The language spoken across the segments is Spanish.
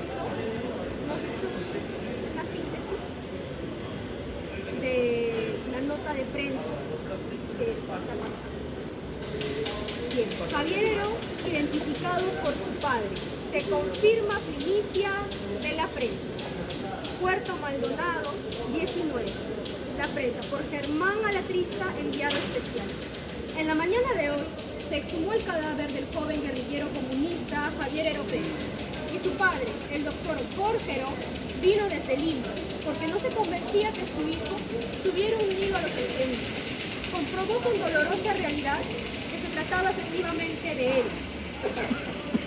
esto, hemos hecho una síntesis de la nota de prensa está pasando. Bien, Javierero identificado por su padre. Se confirma primicia de la prensa. Puerto Maldonado, 19. La prensa, por Germán Alatrista, enviado especial. En la mañana de hoy se exhumó el cadáver del joven guerrillero comunista Javier su padre, el doctor Jorge vino desde Lima porque no se convencía que su hijo se hubiera unido a los extremistas. Comprobó con dolorosa realidad que se trataba efectivamente de él.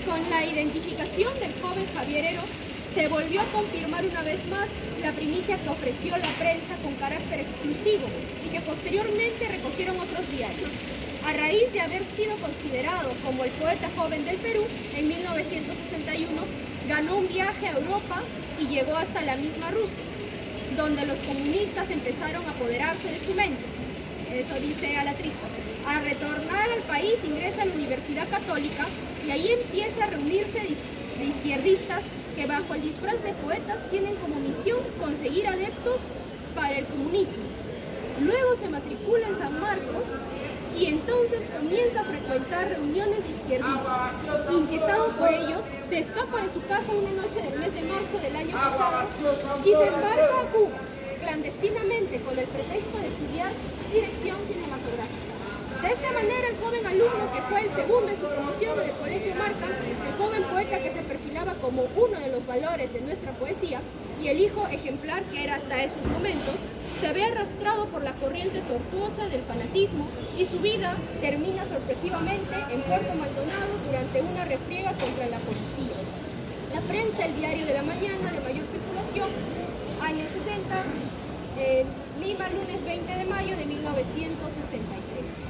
Con la identificación del joven Javier Ero, se volvió a confirmar una vez más la primicia que ofreció la prensa con carácter exclusivo y que posteriormente recogieron otros diarios. A raíz de haber sido considerado como el poeta joven del Perú, en 1961 ganó un viaje a Europa y llegó hasta la misma Rusia, donde los comunistas empezaron a apoderarse de su mente. Eso dice a la trista. A retornar al país ingresa a la Universidad Católica y ahí empieza a reunirse de izquierdistas que bajo el disfraz de poetas tienen como misión conseguir adeptos para el comunismo. Luego se matricula en San Marcos y entonces comienza a frecuentar reuniones de izquierdistas. Inquietado por ellos, se escapa de su casa una noche del mes de marzo del año pasado y se embarca a Cuba, clandestinamente con el pretexto de estudiar dirección cinematográfica. De esta manera, el joven alumno, que fue el segundo en su promoción del Colegio Marca, el joven poeta que se perfilaba como uno de los valores de nuestra poesía, y el hijo ejemplar que era hasta esos momentos, se ve arrastrado por la corriente tortuosa del fanatismo y su vida termina sorpresivamente en Puerto Maldonado durante una refriega contra la policía. La prensa, el diario de la mañana de mayor circulación, años 60, Lima, lunes 20 de mayo de 1963.